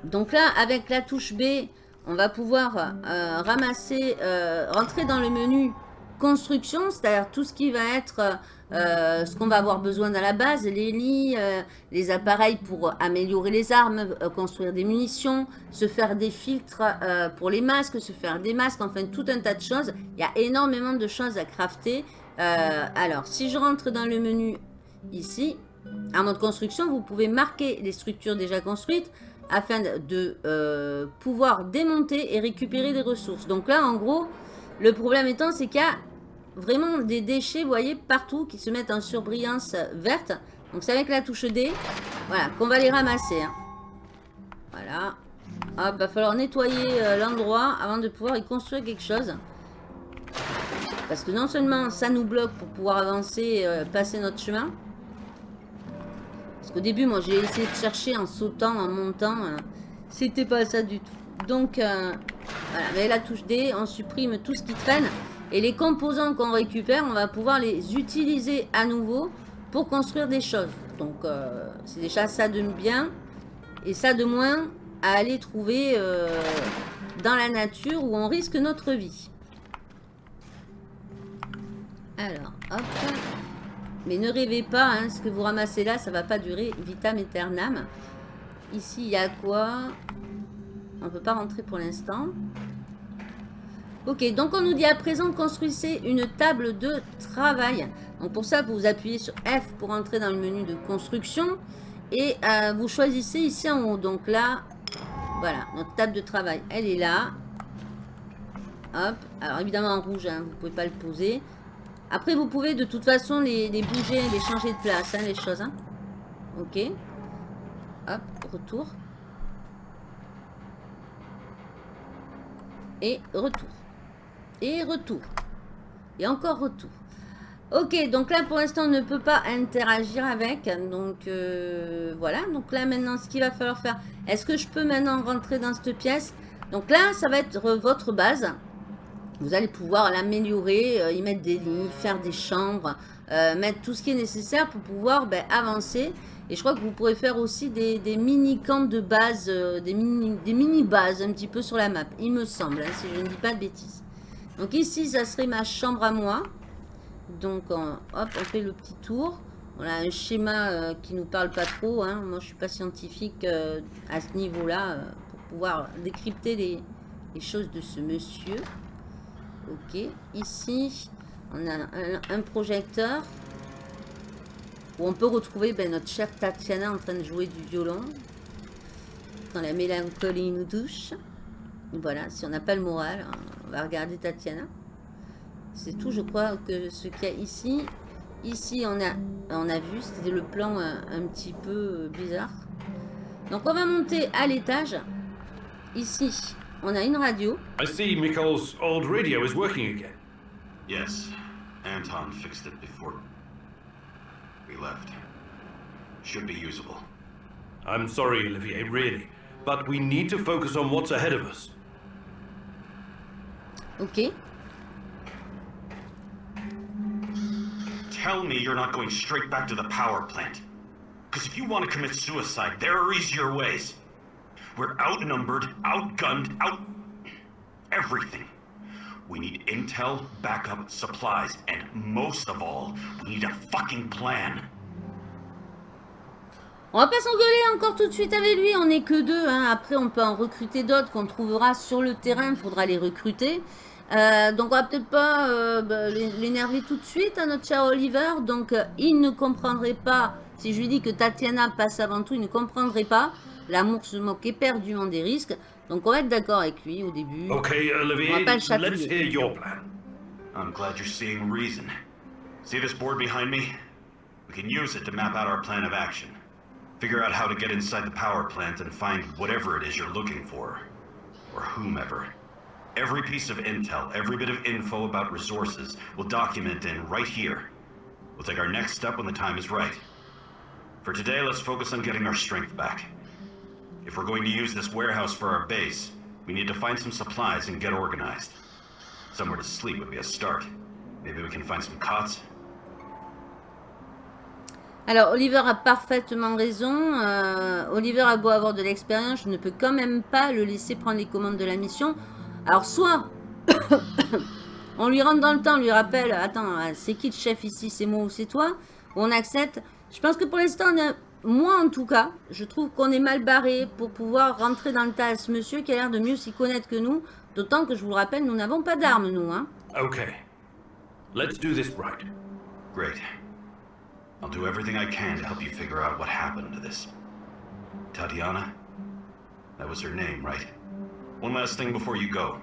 Donc là, avec la touche B, on va pouvoir euh, ramasser, euh, rentrer dans le menu construction, c'est-à-dire tout ce qui va être euh, ce qu'on va avoir besoin dans la base, les lits, euh, les appareils pour améliorer les armes, euh, construire des munitions, se faire des filtres euh, pour les masques, se faire des masques, enfin tout un tas de choses. Il y a énormément de choses à crafter. Euh, alors, si je rentre dans le menu ici, en mode construction, vous pouvez marquer les structures déjà construites afin de euh, pouvoir démonter et récupérer des ressources. Donc là, en gros, le problème étant, c'est qu'il y a vraiment des déchets, vous voyez, partout qui se mettent en surbrillance verte. Donc c'est avec la touche D, voilà, qu'on va les ramasser. hein. Voilà. Hop, va falloir nettoyer euh, l'endroit avant de pouvoir y construire quelque chose. Parce que non seulement ça nous bloque pour pouvoir avancer, euh, passer notre chemin. Parce qu'au début, moi, j'ai essayé de chercher en sautant, en montant. euh, C'était pas ça du tout. Donc, voilà, avec la touche D, on supprime tout ce qui traîne. Et les composants qu'on récupère, on va pouvoir les utiliser à nouveau pour construire des choses. Donc, euh, c'est déjà ça de bien et ça de moins à aller trouver euh, dans la nature où on risque notre vie. Alors, hop. Mais ne rêvez pas, hein, ce que vous ramassez là, ça va pas durer vitam aeternam. Ici, il y a quoi? On ne peut pas rentrer pour l'instant. Ok, donc on nous dit à présent construisez une table de travail. Donc pour ça, vous appuyez sur F pour entrer dans le menu de construction. Et euh, vous choisissez ici en haut. Donc là, voilà, notre table de travail, elle est là. Hop, alors évidemment en rouge, hein, vous ne pouvez pas le poser. Après, vous pouvez de toute façon les, bouger, les changer de place, hein, les choses. Hein. Ok. Hop, retour. Et retour. Et retour. Et encore retour. Ok, donc là pour l'instant on ne peut pas interagir avec. Donc euh, voilà, donc là maintenant ce qu'il va falloir faire. Est-ce que je peux maintenant rentrer dans cette pièce? Donc là ça va être votre base. Vous allez pouvoir l'améliorer, euh, y mettre des lits, faire des chambres, euh, mettre tout ce qui est nécessaire pour pouvoir ben, avancer. Et je crois que vous pourrez faire aussi des, mini-camps de base, des mini-bases un petit peu sur la map, il me semble, hein, si je ne dis pas de bêtises. Donc ici, ça serait ma chambre à moi. Donc, hop, on fait le petit tour. On a un schéma euh, qui nous parle pas trop. Hein. Moi, je suis pas scientifique euh, à ce niveau-là euh, pour pouvoir décrypter les, choses de ce monsieur. Ok, ici, on a un, projecteur où on peut retrouver ben, notre chère Tatiana en train de jouer du violon quand la mélancolie nous touche. Voilà, si on n'a pas le moral, on va regarder Tatiana. C'est tout, je crois, que ce qu'il y a ici. Ici, on a, on a vu, c'était le plan un, un, petit peu euh, bizarre. Donc, on va monter à l'étage. Ici, on a une radio. I see Mikhail's old radio is working again. Yes, Anton fixed it before we left. Should be usable. I'm sorry, Olivier, really. But we need to focus on what's ahead of us. Ok. Tell me you're not going straight back to the power plant. Because if you want to commit suicide, there are easier ways. We're outnumbered, outgunned, out... everything. We need intel, backup, supplies, and most of all, we need a fucking plan. On va pas s'engueuler encore tout de suite avec lui, on n'est que deux. Hein. Après, on peut en recruter d'autres qu'on trouvera sur le terrain, il faudra les recruter. Euh, donc on va peut-être pas euh, bah, l'énerver tout de suite à notre cher Oliver. Donc euh, il ne comprendrait pas, si je lui dis que Tatiana passe avant tout, il ne comprendrait pas. L'amour se moque éperdument des risques. Donc on va être d'accord avec lui au début. Ok, Olivier, on va pas le let's hear your plan. I'm glad you're seeing reason. See this board behind me? We can use it to map out our plan of action. Figure out how to get inside the power plant and find whatever it is you're looking for. Or whomever. Every piece of intel, every bit of info about resources, we'll document in right here. We'll take our next step when the time is right. For today, let's focus on getting our strength back. If we're going to use this warehouse for our base, we need to find some supplies and get organized. Somewhere to sleep would be a start. Maybe we can find some cots. Alors, Oliver a parfaitement raison. Euh, Oliver a beau avoir de l'expérience, je ne peux quand même pas le laisser prendre les commandes de la mission. Alors, soit (coughs) on lui rentre dans le temps, on lui rappelle, attends, c'est qui le chef ici, c'est moi ou c'est toi On accepte. Je pense que pour l'instant, moi en tout cas, je trouve qu'on est mal barré pour pouvoir rentrer dans le tas ce monsieur qui a l'air de mieux s'y connaître que nous. D'autant que, je vous le rappelle, nous n'avons pas d'armes, nous. Hein. Ok. Let's do this right. Great. I'll do everything I can to help you figure out what happened to this. Tatiana? That was her name, right? One last thing before you go.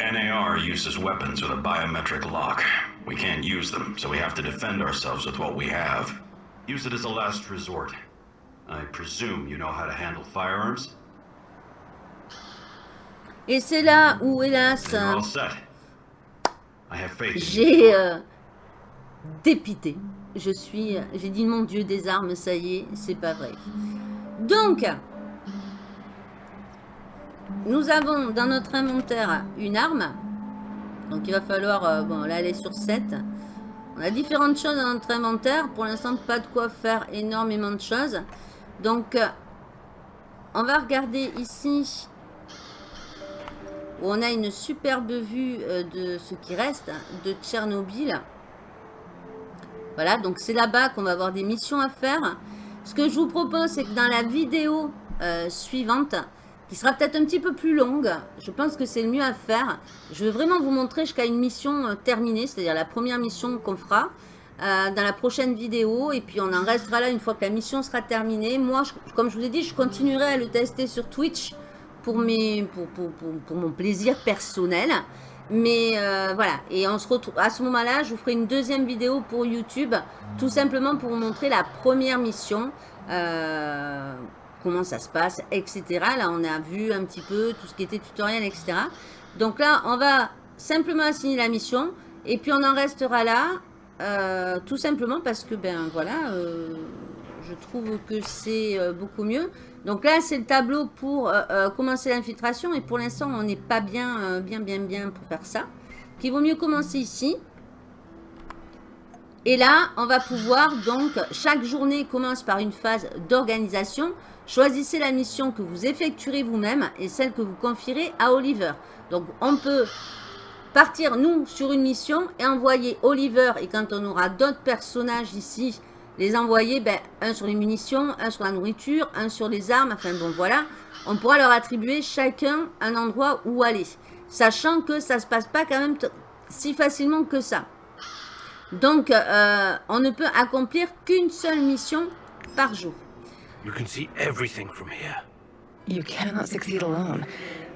NAR uses weapons with a biometric lock. We can't use them, so we have to defend ourselves with what we have. Use it as a last resort. I presume you know how to handle firearms? Et c'est là où, hélas, j'ai euh, dépité. Je suis, j'ai dit mon Dieu des armes, ça y est, c'est pas vrai. Donc, nous avons dans notre inventaire une arme. Donc il va falloir, euh, bon là elle est sur 7. On a différentes choses dans notre inventaire. Pour l'instant, pas de quoi faire énormément de choses. Donc, euh, on va regarder ici où on a une superbe vue euh, de ce qui reste de Tchernobyl. Voilà, donc c'est là-bas qu'on va avoir des missions à faire. Ce que je vous propose, c'est que dans la vidéo euh, suivante, qui sera peut-être un petit peu plus longue, je pense que c'est le mieux à faire. Je veux vraiment vous montrer jusqu'à une mission euh, terminée, c'est-à-dire la première mission qu'on fera euh, dans la prochaine vidéo. Et puis on en restera là une fois que la mission sera terminée. Moi, comme je vous ai dit, je continuerai à le tester sur Twitch pour, mon plaisir personnel. Mais euh, voilà, et on se retrouve à ce moment-là, je vous ferai une deuxième vidéo pour YouTube, tout simplement pour vous montrer la première mission, comment ça se passe, etc. Là, on a vu un petit peu tout ce qui était tutoriel, etc. Donc là, on va simplement assigner la mission, et puis on en restera là, euh, tout simplement parce que, ben voilà, je trouve que c'est beaucoup mieux. Donc là, c'est le tableau pour euh, euh, commencer l'infiltration. Et pour l'instant, on n'est pas bien, euh, bien, bien, bien pour faire ça. Donc, il vaut mieux commencer ici. Et là, on va pouvoir, donc, chaque journée commence par une phase d'organisation. Choisissez la mission que vous effectuerez vous-même et celle que vous confierez à Oliver. Donc, on peut partir, nous, sur une mission et envoyer Oliver. Et quand on aura d'autres personnages ici les envoyer, ben, un sur les munitions, un sur la nourriture, un sur les armes, enfin bon voilà, on pourra leur attribuer chacun un endroit où aller, sachant que ça se passe pas quand même si facilement que ça. Donc, euh, on ne peut accomplir qu'une seule mission par jour. You can see everything from here. You cannot succeed alone,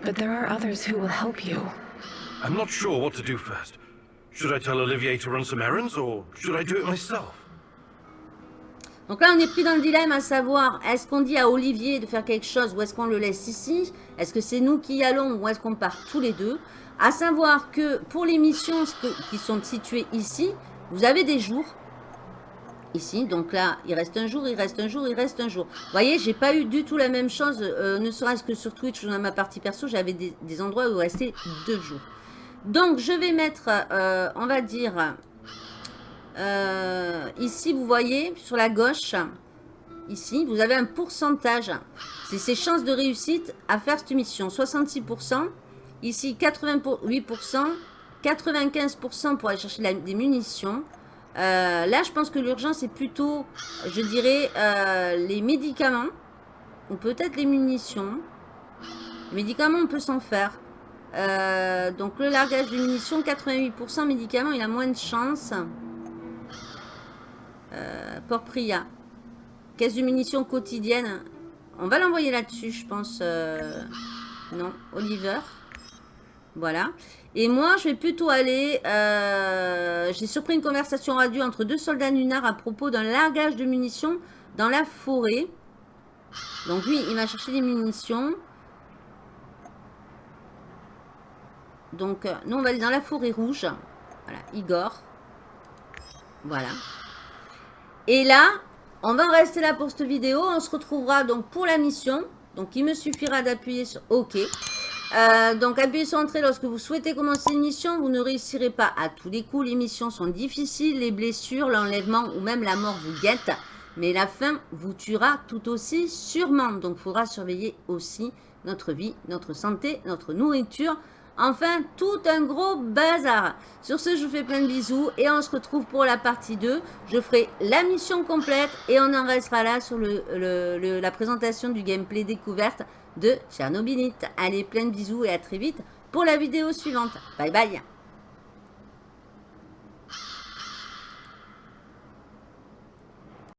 but there are others who will help you. I'm not sure what to do first. Should I tell Olivier to run some errands, or should I do it myself? Donc là, on est pris dans le dilemme à savoir, est-ce qu'on dit à Olivier de faire quelque chose ou est-ce qu'on le laisse ici? Est-ce que c'est nous qui y allons ou est-ce qu'on part tous les deux? À savoir que pour les missions qui sont situées ici, vous avez des jours. Ici, donc là, il reste un jour, il reste un jour, il reste un jour. Vous voyez, j'ai pas eu du tout la même chose, euh, ne serait-ce que sur Twitch ou dans ma partie perso, j'avais des, endroits où il restait deux jours. Donc, je vais mettre, euh, on va dire, euh, ici, vous voyez, sur la gauche, ici, vous avez un pourcentage. C'est ses chances de réussite à faire cette mission. 66%, ici 88%, 95% pour aller chercher des munitions. Euh, là, je pense que l'urgence est plutôt, je dirais, euh, les médicaments. Ou peut-être les munitions. Les médicaments, on peut s'en faire. donc, le largage de munitions, 88%. Médicaments, il a moins de chance. Euh, Port Priya. Caisse de munitions quotidienne. On va l'envoyer là-dessus, je pense. Euh, non, Oliver. Voilà. Et moi, je vais plutôt aller... Euh, j'ai surpris une conversation radio entre deux soldats lunars à propos d'un largage de munitions dans la forêt. Donc lui, il va chercher des munitions. Donc, nous, on va aller dans la forêt rouge. Voilà, Igor. Voilà. Et là, on va rester là pour cette vidéo. On se retrouvera donc pour la mission. Donc, il me suffira d'appuyer sur OK. Euh, donc, appuyez sur Entrée lorsque vous souhaitez commencer une mission. Vous ne réussirez pas à tous les coups. Les missions sont difficiles. Les blessures, l'enlèvement ou même la mort vous guettent. Mais la fin vous tuera tout aussi sûrement. Donc, il faudra surveiller aussi notre vie, notre santé, notre nourriture. Enfin, tout un gros bazar. Sur ce, je vous fais plein de bisous et on se retrouve pour la partie 2. Je ferai la mission complète et on en restera là sur la présentation du gameplay découverte de Chernobylite. Allez, plein de bisous et à très vite pour la vidéo suivante. Bye bye